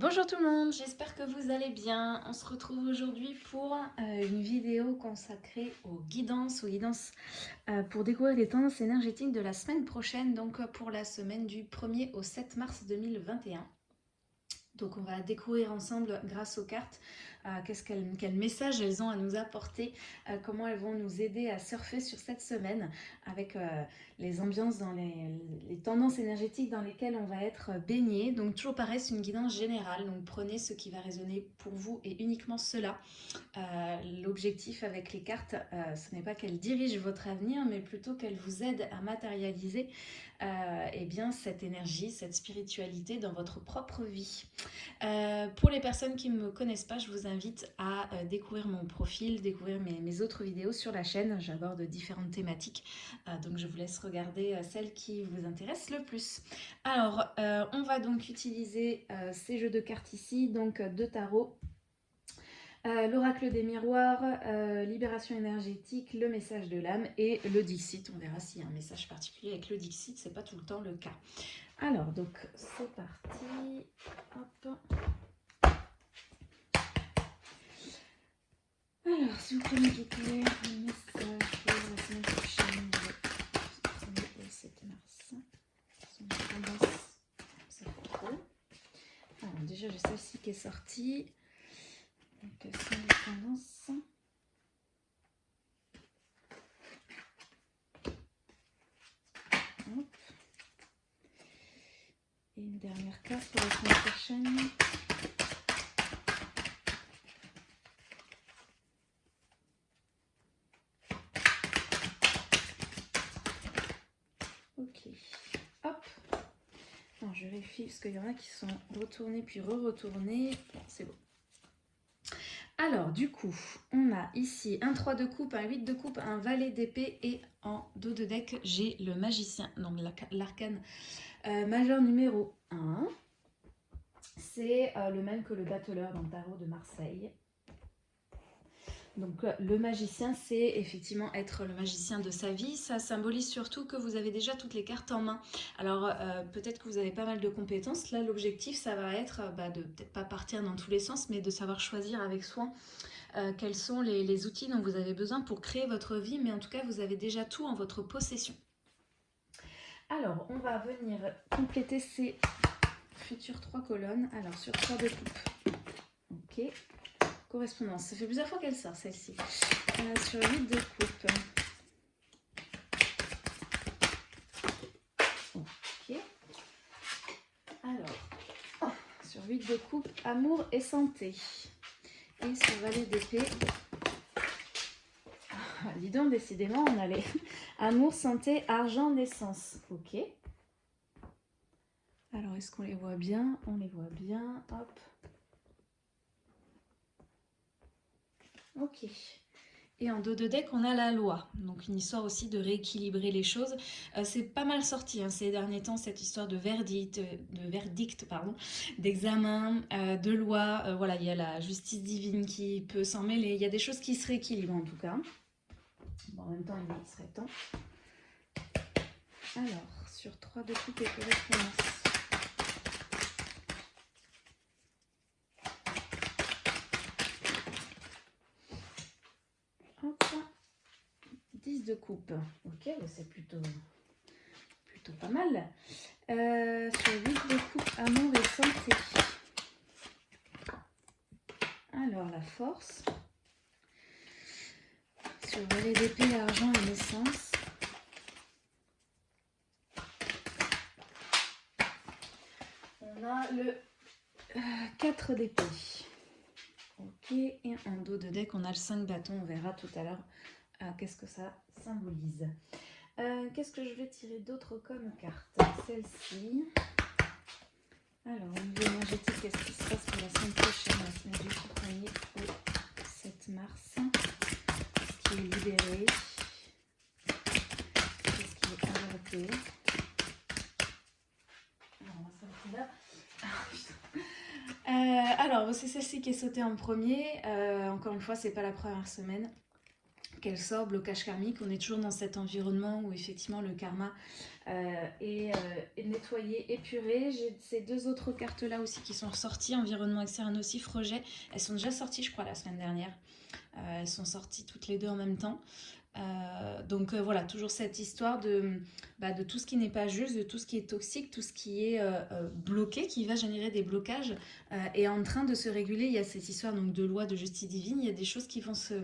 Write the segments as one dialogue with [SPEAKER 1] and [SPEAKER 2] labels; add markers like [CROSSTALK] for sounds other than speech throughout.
[SPEAKER 1] Bonjour tout le monde, j'espère que vous allez bien. On se retrouve aujourd'hui pour euh, une vidéo consacrée aux guidances, aux guidances euh, pour découvrir les tendances énergétiques de la semaine prochaine, donc euh, pour la semaine du 1er au 7 mars 2021. Donc on va découvrir ensemble grâce aux cartes qu'est-ce quel message elles ont à nous apporter, comment elles vont nous aider à surfer sur cette semaine avec les ambiances, dans les, tendances énergétiques dans lesquelles on va être baigné. Donc toujours pareil, c'est une guidance générale, donc prenez ce qui va résonner pour vous et uniquement cela. L'objectif avec les cartes, ce n'est pas qu'elles dirigent votre avenir, mais plutôt qu'elles vous aident à matérialiser euh, eh bien, cette énergie, cette spiritualité dans votre propre vie. Euh, pour les personnes qui ne me connaissent pas, je vous invite à euh, découvrir mon profil, découvrir mes, autres vidéos sur la chaîne. J'aborde différentes thématiques, donc je vous laisse regarder celle qui vous intéresse le plus. Alors, on va donc utiliser ces jeux de cartes ici, donc de tarot euh, l'oracle des miroirs, euh, libération énergétique, le message de l'âme et le Dixit. On verra s'il y a un message particulier avec le Dixit, c'est pas tout le temps le cas. Alors, donc, c'est parti. Alors, si vous pouvez me découvrir un message pour la semaine prochaine, le 7 mars. Alors, déjà, j'ai celle-ci qui est sortie. Donc, c'est une tendance. Hop. Et une dernière carte pour la semaine prochaine. Ok. Hop. Parce qu'il y en a qui sont retournés puis re-retournés. c'est bon. Alors, du coup, on a ici un 3 de coupe, un 8 de coupe, un valet d'épée et en dos de deck, j'ai le magicien, donc l'arcane euh, majeur numéro 1. C'est euh, le même que le battleur dans le tarot de Marseille. Donc euh, le magicien, c'est effectivement être le magicien de sa vie. Ça symbolise surtout que vous avez déjà toutes les cartes en main. Alors euh, peut-être que vous avez pas mal de compétences. Là, l'objectif, ça va être euh, bah, de peut-être pas partir dans tous les sens, mais de savoir choisir avec soin quels sont les, les, outils dont vous avez besoin pour créer votre vie. Mais en tout cas, vous avez déjà tout en votre possession. Alors, on va venir compléter ces futures trois colonnes. Alors, sur trois de coupe. Ok. Correspondance. Ça fait plusieurs fois qu'elle sort celle-ci. Euh, sur 8 de coupe. Ok. Alors, sur 8 de coupe, amour et santé. Et sur valet d'épée, ah, dis donc, décidément, on a les [LAUGHS] amour, santé, argent, naissance. Ok. Alors, est-ce qu'on les voit bien? On les voit bien. Hop. Ok. Et en dos de deck, on a la loi. Donc une histoire aussi de rééquilibrer les choses. Euh, c'est pas mal sorti hein, ces derniers temps, cette histoire de verdict, euh, pardon, d'examen, euh, de loi. voilà, il y a la justice divine qui peut s'en mêler. Il y a des choses qui se rééquilibrent en tout cas. En même temps, il serait temps. Alors, sur 3 de coupe et correspondance. Coupe. Ok, c'est plutôt, plutôt pas mal. Euh, sur 8 de coupe, amour et santé. Alors, la force. Sur valet d'épée, argent et naissance. On a le 4 euh, d'épée. Ok, et en dos de deck, on a le 5 bâtons. On verra tout à l'heure ah, qu'est-ce que ça Euh, qu'est-ce que je vais tirer d'autre comme carte? Celle-ci. Alors, au niveau énergétique, qu'est-ce qui se passe pour la semaine prochaine La semaine du 1er au 7 mars. Qu'est-ce qui est libéré Qu'est-ce qui est abordé alors, [LAUGHS] euh, c'est celle-ci qui est sautée en premier. Euh, encore une fois, c'est pas la première semaine qu'elle sort, blocage karmique. On est toujours dans cet environnement où effectivement le karma euh, est, est, nettoyé, épuré. J'ai ces deux autres cartes là aussi qui sont sorties, environnement externe nocif, rejet. Elles sont déjà sorties je crois la semaine dernière. elles sont sorties toutes les deux en même temps. Euh, donc euh, voilà, toujours cette histoire de, bah, de tout ce qui n'est pas juste, de tout ce qui est toxique, tout ce qui est euh, bloqué, qui va générer des blocages, est en train de se réguler. Il y a cette histoire donc, de loi de justice divine, il y a des choses qui vont se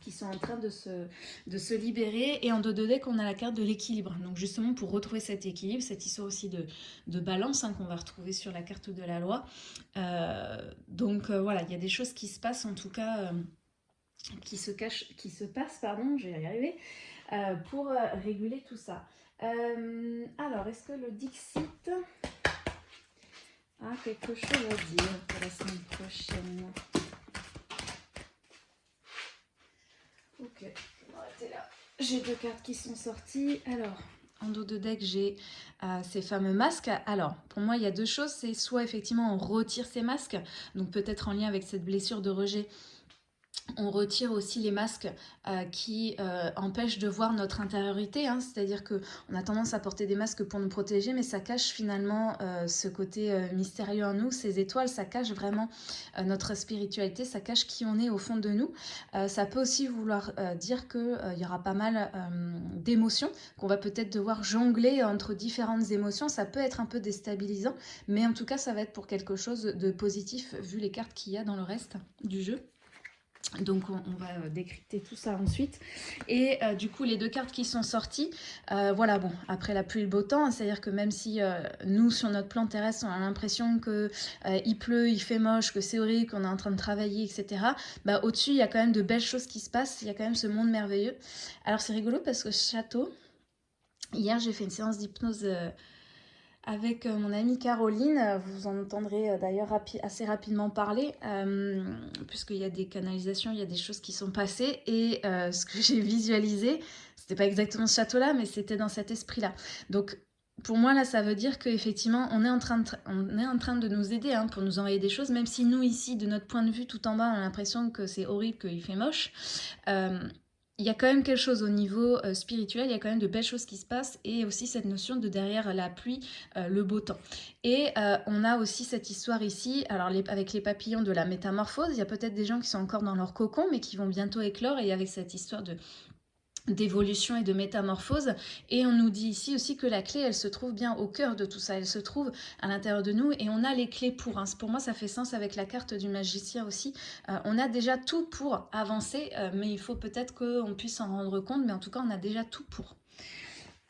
[SPEAKER 1] qui sont en train de se, de se libérer. Et en dos de deck, on a la carte de l'équilibre. Donc justement, pour retrouver cet équilibre, cette histoire aussi de, de balance hein, qu'on va retrouver sur la carte de la loi. donc voilà, il y a des choses qui se passent en tout cas qui se, cache, qui se passe, pardon, je vais y arriver, euh, pour euh, réguler tout ça. Euh, alors, est-ce que le Dixit a quelque chose à dire pour la semaine prochaine Ok, je vais m'arrêter là. J'ai deux cartes qui sont sorties. Alors, en dos de deck, j'ai ces fameux masques. Alors, pour moi, il y a deux choses. C'est soit effectivement on retire ces masques, donc peut-être en lien avec cette blessure de rejet, on retire aussi les masques euh, qui euh, empêchent de voir notre intériorité, hein. c'est-à-dire qu'on a tendance à porter des masques pour nous protéger, mais ça cache finalement euh, ce côté mystérieux en nous, ces étoiles, ça cache vraiment notre spiritualité, ça cache qui on est au fond de nous. ça peut aussi vouloir dire qu'il y aura pas mal d'émotions, qu'on va peut-être devoir jongler entre différentes émotions, ça peut être un peu déstabilisant, mais en tout cas ça va être pour quelque chose de positif vu les cartes qu'il y a dans le reste du jeu. Donc on, va euh, décrypter tout ça ensuite. Et euh, du coup, les deux cartes qui sont sorties, euh, voilà, bon, après la pluie et le beau temps, c'est-à-dire que même si nous, sur notre plan terrestre, on a l'impression que il pleut, il fait moche, que c'est horrible, qu'on est en train de travailler, etc., bah, au-dessus, il y a quand même de belles choses qui se passent, il y a quand même ce monde merveilleux. Alors c'est rigolo parce que ce château, hier, j'ai fait une séance d'hypnose avec euh, mon amie Caroline. Vous en entendrez euh, d'ailleurs assez rapidement parler, euh, puisqu'il y a des canalisations, il y a des choses qui sont passées. Et ce que j'ai visualisé, c'était pas exactement ce château-là, mais c'était dans cet esprit-là. Donc, pour moi, là, ça veut dire qu'effectivement, on, est en train de on est en train de nous aider hein, pour nous envoyer des choses, même si nous, ici, de notre point de vue, tout en bas, on a l'impression que c'est horrible, qu'il fait moche il y a quand même quelque chose au niveau euh, spirituel, il y a quand même de belles choses qui se passent et aussi cette notion de derrière la pluie, euh, le beau temps. Et euh, on a aussi cette histoire ici, alors avec les papillons de la métamorphose, il y a peut-être des gens qui sont encore dans leur cocon mais qui vont bientôt éclore et avec cette histoire de d'évolution et de métamorphose. Et on nous dit ici aussi que la clé elle se trouve bien au cœur de tout ça. Elle se trouve à l'intérieur de nous et on a les clés pour hein. pour moi ça fait sens avec la carte du magicien aussi. Euh, on a déjà tout pour avancer euh, mais il faut peut-être qu'on puisse s'en rendre compte. Mais en tout cas on a déjà tout pour.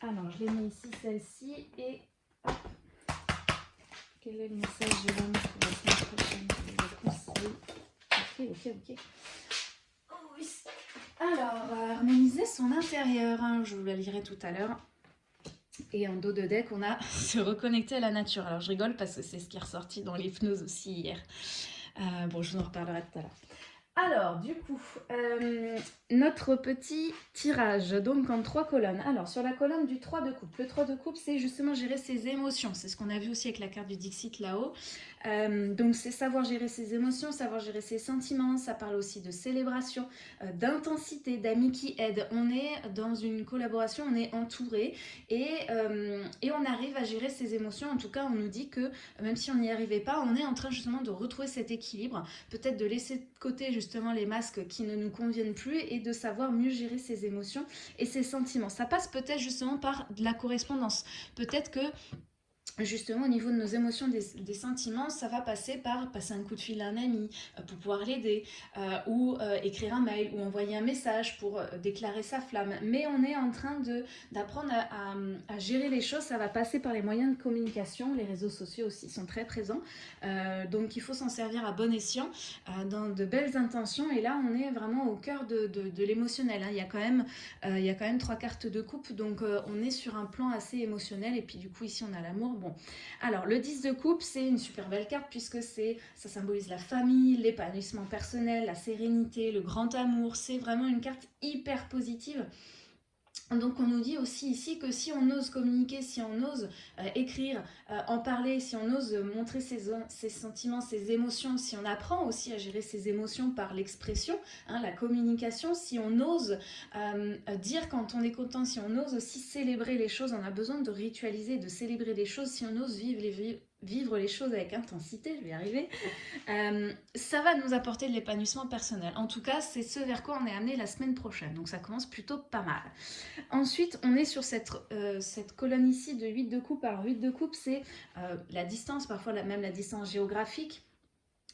[SPEAKER 1] Alors je l'ai mis ici celle-ci et quel est le message de l'homme pour la semaine prochaine? Ok ok ok alors, euh, harmoniser son intérieur, hein, je vous la lirai tout à l'heure. Et en dos de deck, on a [LAUGHS] se reconnecter à la nature. Alors je rigole parce que c'est ce qui est ressorti dans l'hypnose aussi hier. Euh, bon, je vous en reparlerai tout à l'heure. Alors, du coup, euh, notre petit tirage, donc en trois colonnes. Alors, sur la colonne du 3 de coupe, le 3 de coupe, c'est justement gérer ses émotions. C'est ce qu'on a vu aussi avec la carte du Dixit là-haut. Euh, donc, c'est savoir gérer ses émotions, savoir gérer ses sentiments. Ça parle aussi de célébration, euh, d'intensité, d'amis qui aident. On est dans une collaboration, on est entouré et, et on arrive à gérer ses émotions. En tout cas, on nous dit que même si on n'y arrivait pas, on est en train justement de retrouver cet équilibre. Peut-être de laisser de côté les masques qui ne nous conviennent plus et de savoir mieux gérer ses émotions et ses sentiments. Ça passe peut-être justement par de la correspondance. Peut-être que justement au niveau de nos émotions, des, sentiments, ça va passer par passer un coup de fil à un ami euh, pour pouvoir l'aider, euh, ou euh, écrire un mail, ou envoyer un message pour déclarer sa flamme. Mais on est en train d'apprendre à, gérer les choses, ça va passer par les moyens de communication, les réseaux sociaux aussi sont très présents, donc il faut s'en servir à bon escient, dans de belles intentions, et là on est vraiment au cœur de, l'émotionnel. Hein. Il, il y a quand même trois cartes de coupe, donc on est sur un plan assez émotionnel, et puis du coup ici on a l'amour, alors le 10 de coupe, c'est une super belle carte puisque ça symbolise la famille, l'épanouissement personnel, la sérénité, le grand amour. C'est vraiment une carte hyper positive Donc on nous dit aussi ici que si on ose communiquer, si on ose euh, écrire, euh, en parler, si on ose montrer ses, sentiments, ses émotions, si on apprend aussi à gérer ses émotions par l'expression, hein, la communication, si on ose euh, dire quand on est content, si on ose aussi célébrer les choses, on a besoin de ritualiser, de célébrer les choses, si on ose vivre les, vivre les choses avec intensité, je vais y arriver, euh, ça va nous apporter de l'épanouissement personnel. En tout cas, c'est ce vers quoi on est amené la semaine prochaine, donc ça commence plutôt pas mal. Ensuite, on est sur cette, euh, colonne ici de 8 de coupe. Alors 8 de coupe, c'est euh, la distance, parfois même la distance géographique,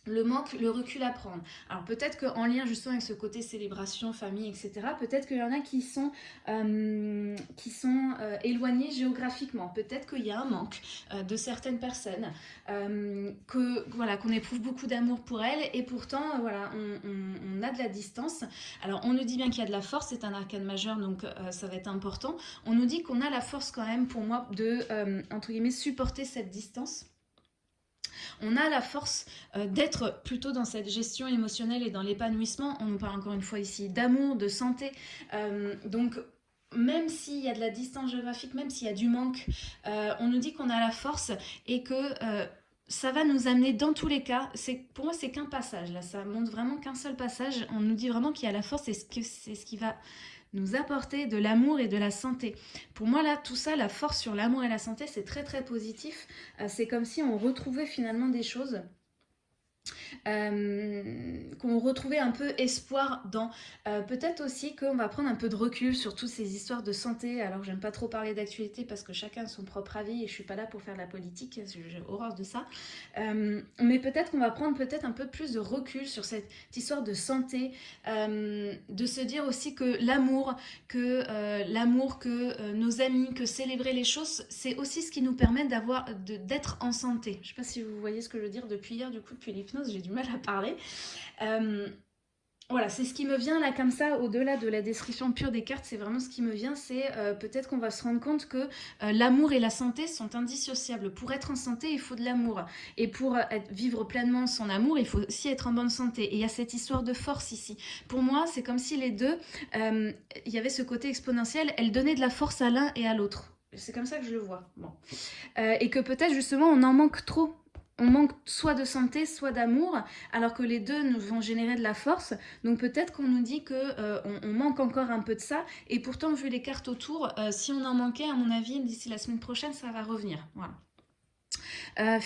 [SPEAKER 1] le manque, le recul à prendre. Alors peut-être qu'en lien justement avec ce côté célébration, famille, etc., peut-être qu'il y en a qui sont, euh, euh, éloignés géographiquement. Peut-être qu'il y a un manque euh, de certaines personnes, que voilà qu'on éprouve beaucoup d'amour pour elles et pourtant voilà on, a de la distance. Alors on nous dit bien qu'il y a de la force, c'est un arcane majeur donc ça va être important. On nous dit qu'on a la force quand même pour moi de entre guillemets supporter cette distance on a la force euh, d'être plutôt dans cette gestion émotionnelle et dans l'épanouissement. On nous parle encore une fois ici d'amour, de santé. Euh, donc même s'il y a de la distance géographique, même s'il y a du manque, euh, on nous dit qu'on a la force et que ça va nous amener dans tous les cas, pour moi c'est qu'un passage, là ça montre vraiment qu'un seul passage, on nous dit vraiment qu'il y a la force et c'est ce qui va nous apporter de l'amour et de la santé. Pour moi, là, tout ça, la force sur l'amour et la santé, c'est très très positif. Euh, c'est comme si on retrouvait finalement des choses euh, qu'on retrouvait un peu espoir dans. Euh, peut-être aussi qu'on va prendre un peu de recul sur toutes ces histoires de santé. Alors j'aime pas trop parler d'actualité parce que chacun a son propre avis et je suis pas là pour faire de la politique, j'ai horreur de ça. Euh, mais peut-être qu'on va prendre peut-être un peu plus de recul sur cette histoire de santé, de se dire aussi que l'amour, que l'amour, que nos amis, que célébrer les choses, c'est aussi ce qui nous permet d'avoir d'être en santé. Je sais pas si vous voyez ce que je veux dire depuis hier, du coup depuis j'ai du mal à parler. Euh, voilà, c'est ce qui me vient là comme ça, au-delà de la description pure des cartes, c'est vraiment ce qui me vient, c'est euh, peut-être qu'on va se rendre compte que euh, l'amour et la santé sont indissociables. Pour être en santé, il faut de l'amour. Et pour vivre pleinement son amour, il faut aussi être en bonne santé. Et il y a cette histoire de force ici. Pour moi, c'est comme si les deux, il y avait ce côté exponentiel, elles donnaient de la force à l'un et à l'autre. C'est comme ça que je le vois. Bon. et que peut-être justement on en manque trop on manque soit de santé, soit d'amour, alors que les deux nous vont générer de la force. Donc peut-être qu'on nous dit qu'on euh, on manque encore un peu de ça, et pourtant vu les cartes autour, euh, si on en manquait, à mon avis, d'ici la semaine prochaine, ça va revenir. Voilà. Euh,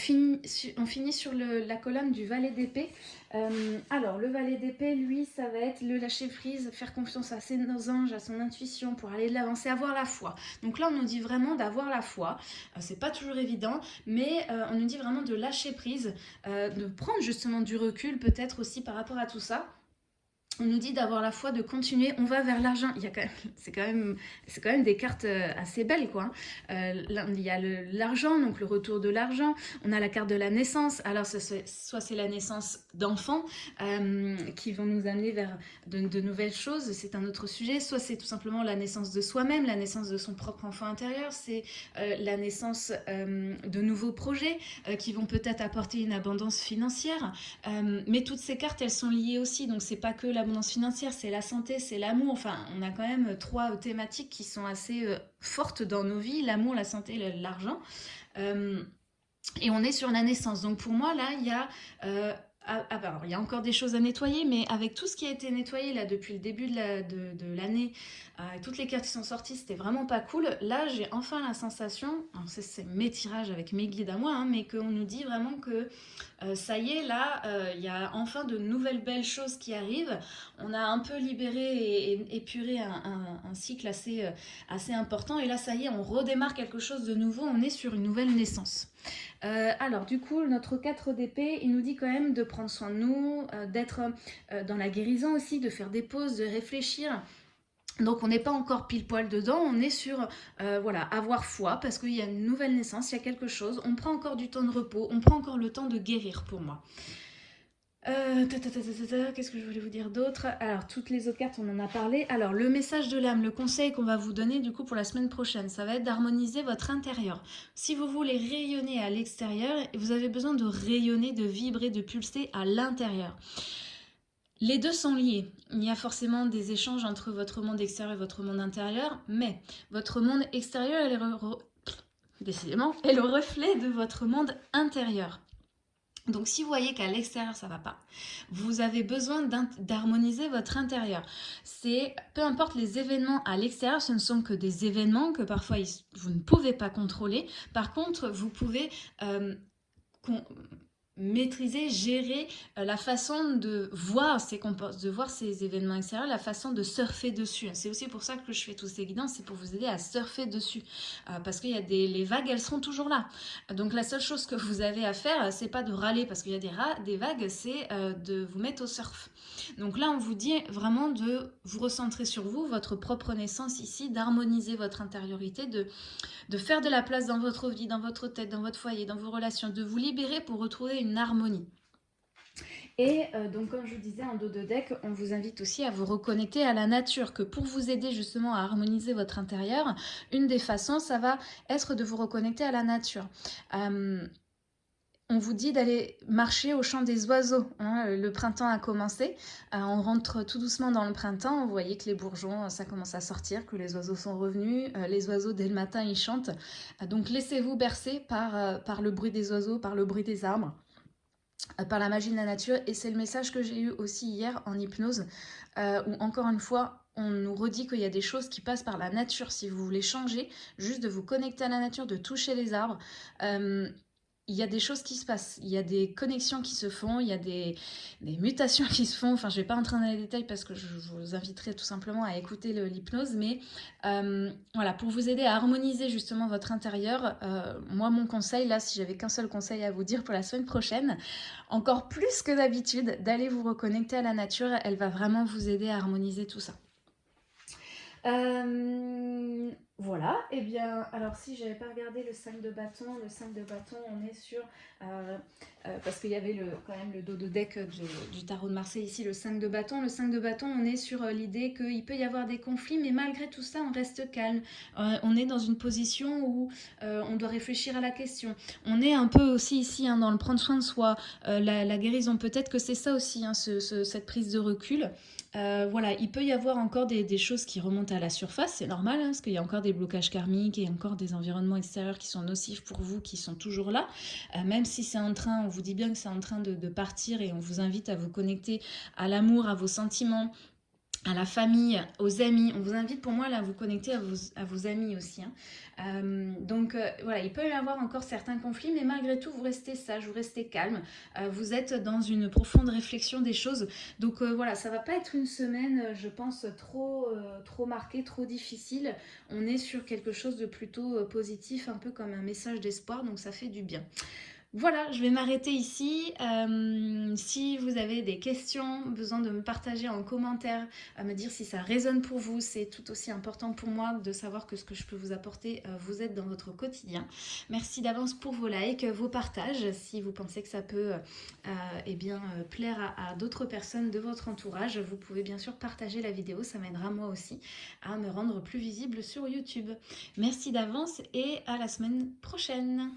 [SPEAKER 1] on finit sur la colonne du valet d'épée. Euh, alors, le valet d'épée, lui, ça va être le lâcher prise, faire confiance à ses anges, à son intuition pour aller de l'avant, avoir la foi. Donc là, on nous dit vraiment d'avoir la foi. Euh, c'est pas toujours évident, mais on nous dit vraiment de lâcher prise, de prendre justement du recul peut-être aussi par rapport à tout ça on nous dit d'avoir la foi, de continuer, on va vers l'argent. [LAUGHS] C'est quand même, quand même des cartes euh, assez belles, quoi. Hein. Euh, il y a l'argent, donc le retour de l'argent. On a la carte de la naissance. Alors, soit c'est la naissance d'enfants euh, qui vont nous amener vers de, nouvelles choses. C'est un autre sujet. Soit c'est tout simplement la naissance de soi-même, la naissance de son propre enfant intérieur. C'est la naissance de nouveaux projets qui vont peut-être apporter une abondance financière. mais toutes ces cartes, elles sont liées aussi. Donc, c'est pas que la l'abondance financière, c'est la santé, c'est l'amour. Enfin, on a quand même trois thématiques qui sont assez euh, fortes dans nos vies, l'amour, la santé, l'argent. Euh, et on est sur la naissance. Donc pour moi, là, il y a... Euh, ah, ah, bah, il y a encore des choses à nettoyer, mais avec tout ce qui a été nettoyé là depuis le début de l'année, toutes les cartes qui sont sorties, c'était vraiment pas cool. Là, j'ai enfin la sensation, c'est mes tirages avec mes guides à moi, hein, mais qu'on nous dit vraiment que euh, ça y est, là, euh, il y a enfin de nouvelles belles choses qui arrivent. On a un peu libéré et, épuré un, cycle euh, assez important. Et là, ça y est, on redémarre quelque chose de nouveau. On est sur une nouvelle naissance. Alors, du coup, notre 4 d'épée, il nous dit quand même de prendre soin de nous, d'être dans la guérison aussi, de faire des pauses, de réfléchir. Donc on n'est pas encore pile poil dedans, on est sur euh, voilà avoir foi parce qu'il y a une nouvelle naissance, il y a quelque chose, on prend encore du temps de repos, on prend encore le temps de guérir pour moi. Euh, qu'est-ce que je voulais vous dire d'autre? Alors, toutes les autres cartes, on en a parlé. Alors, le message de l'âme, le conseil qu'on va vous donner du coup pour la semaine prochaine, ça va être d'harmoniser votre intérieur. Si vous voulez rayonner à l'extérieur, vous avez besoin de rayonner, de vibrer, de pulser à l'intérieur. Les deux sont liés. Il y a forcément des échanges entre votre monde extérieur et votre monde intérieur, mais votre monde extérieur est décidément, est le reflet de votre monde intérieur. Donc si vous voyez qu'à l'extérieur ça va pas, vous avez besoin d'harmoniser votre intérieur. C'est peu importe les événements à l'extérieur, ce ne sont que des événements que parfois vous ne pouvez pas contrôler. Par contre, vous pouvez euh, maîtriser, gérer euh, la façon de voir ces de voir ces événements extérieurs, la façon de surfer dessus. C'est aussi pour ça que je fais tous ces guidances, c'est pour vous aider à surfer dessus. Euh, parce qu'il y a des les vagues, elles seront toujours là. Donc la seule chose que vous avez à faire, c'est pas de râler parce qu'il y a des, des vagues, c'est euh, de vous mettre au surf. Donc là, on vous dit vraiment de vous recentrer sur vous, votre propre naissance ici, d'harmoniser votre intériorité, de, de faire de la place dans votre vie, dans votre tête, dans votre foyer, dans vos relations, de vous libérer pour retrouver harmonie. Et euh, donc, comme je vous disais en dos de deck, on vous invite aussi à vous reconnecter à la nature, que pour vous aider justement à harmoniser votre intérieur, une des façons, ça va être de vous reconnecter à la nature. Euh, on vous dit d'aller marcher au champ des oiseaux. Hein. Le printemps a commencé, euh, on rentre tout doucement dans le printemps, vous voyez que les bourgeons, ça commence à sortir, que les oiseaux sont revenus, les oiseaux dès le matin ils chantent. Donc laissez-vous bercer par, par le bruit des oiseaux, par le bruit des arbres par la magie de la nature. Et c'est le message que j'ai eu aussi hier en hypnose où encore une fois on nous redit qu'il y a des choses qui passent par la nature. Si vous voulez changer, juste de vous connecter à la nature, de toucher les arbres il y a des choses qui se passent, il y a des connexions qui se font, il y a des, mutations [LAUGHS] qui se font. Enfin, je ne vais pas entrer dans les détails parce que je, vous inviterai tout simplement à écouter l'hypnose. Mais euh, voilà, pour vous aider à harmoniser justement votre intérieur, euh, moi, mon conseil, là, si j'avais qu'un seul conseil à vous dire pour la semaine prochaine, encore plus que d'habitude, d'aller vous reconnecter à la nature. Elle va vraiment vous aider à harmoniser tout ça. Euh, voilà, et eh bien, alors si j'avais pas regardé le 5 de bâton, le 5 de bâton, on est sur, euh, euh, parce qu'il y avait le, quand même le dos de deck du, tarot de Marseille ici, le 5 de bâton. Le 5 de bâton, on est sur euh, l'idée qu'il peut y avoir des conflits, mais malgré tout ça, on reste calme. on est dans une position où on doit réfléchir à la question. On est un peu aussi ici hein, dans le prendre soin de soi, la, guérison, peut-être que c'est ça aussi, hein, cette prise de recul. Voilà, il peut y avoir encore des, choses qui remontent à la surface, c'est normal, hein, parce qu'il y a encore des blocages karmiques et encore des environnements extérieurs qui sont nocifs pour vous, qui sont toujours là. Euh, même si c'est en train, on vous dit bien que c'est en train de, de partir et on vous invite à vous connecter à l'amour, à vos sentiments, à la famille, aux amis. On vous invite pour moi à vous connecter à vos, amis aussi. Hein. Euh, donc euh, voilà, il peut y avoir encore certains conflits, mais malgré tout, vous restez sage, vous restez calme. Euh, vous êtes dans une profonde réflexion des choses. Donc voilà, ça va pas être une semaine, je pense, trop, trop marquée, trop difficile. On est sur quelque chose de plutôt positif, un peu comme un message d'espoir, donc ça fait du bien. Voilà, je vais m'arrêter ici. Euh, si vous avez des questions, besoin de me partager en commentaire, à me dire si ça résonne pour vous, c'est tout aussi important pour moi de savoir que ce que je peux vous apporter euh, vous aide dans votre quotidien. Merci d'avance pour vos likes, vos partages, si vous pensez que ça peut euh, eh bien, plaire à d'autres personnes de votre entourage. Vous pouvez bien sûr partager la vidéo, ça m'aidera moi aussi à me rendre plus visible sur YouTube. Merci d'avance et à la semaine prochaine